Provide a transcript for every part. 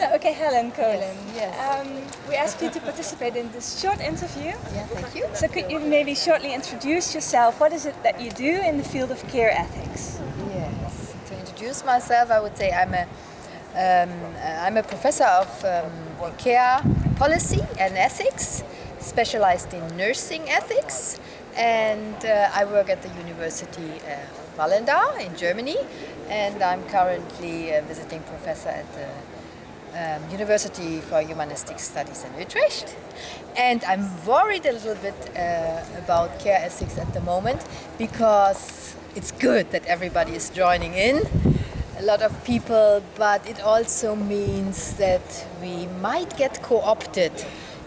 So, okay, Helen Kohlen. Yes, yes. Um, we asked you to participate in this short interview. Yeah, thank you. So could you maybe shortly introduce yourself? What is it that you do in the field of care ethics? Yes. To introduce myself, I would say I'm a um, I'm a professor of um, care policy and ethics, specialized in nursing ethics, and uh, I work at the University of Vallendar in Germany, and I'm currently a visiting professor at the um, University for Humanistic Studies in Utrecht. And I'm worried a little bit uh, about care ethics at the moment because it's good that everybody is joining in, a lot of people, but it also means that we might get co-opted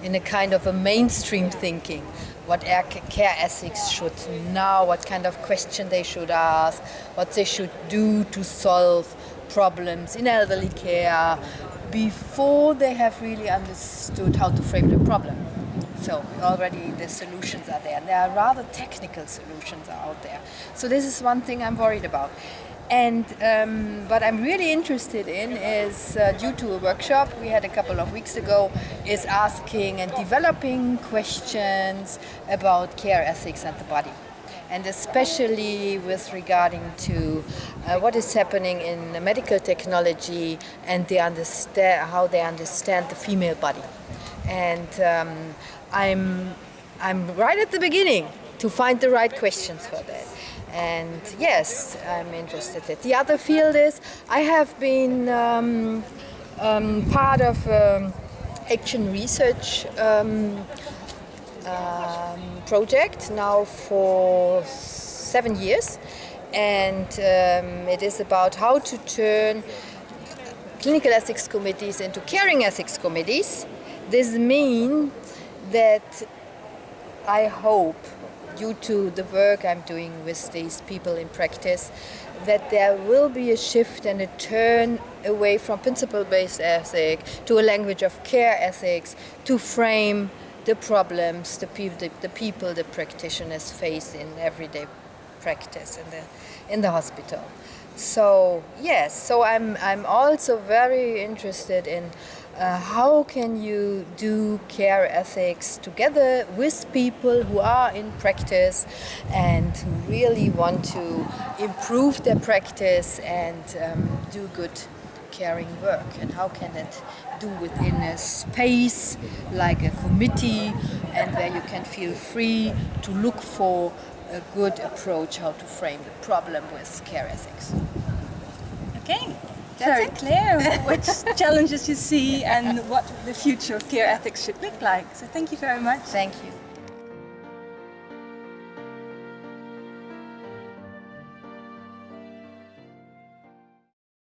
in a kind of a mainstream thinking what care ethics should know, what kind of question they should ask, what they should do to solve problems in elderly care, before they have really understood how to frame the problem. So already the solutions are there. And there are rather technical solutions out there. So this is one thing I'm worried about. And um, what I'm really interested in is, uh, due to a workshop we had a couple of weeks ago, is asking and developing questions about care ethics and the body and especially with regarding to uh, what is happening in medical technology and they understand how they understand the female body. And um, I'm, I'm right at the beginning to find the right questions for that. And yes, I'm interested. In The other field is I have been um, um, part of um, action research um, project now for seven years and um, it is about how to turn clinical ethics committees into caring ethics committees. This means that I hope, due to the work I'm doing with these people in practice, that there will be a shift and a turn away from principle-based ethics to a language of care ethics to frame the problems the, pe the, the, people, the practitioners face in everyday practice in the, in the hospital. So yes, so I'm, I'm also very interested in uh, how can you do care ethics together with people who are in practice and who really want to improve their practice and um, do good caring work and how can it do within a space like a committee and where you can feel free to look for a good approach how to frame the problem with care ethics. Okay, that's very clear which challenges you see and what the future of care ethics should look like. So thank you very much. Thank you.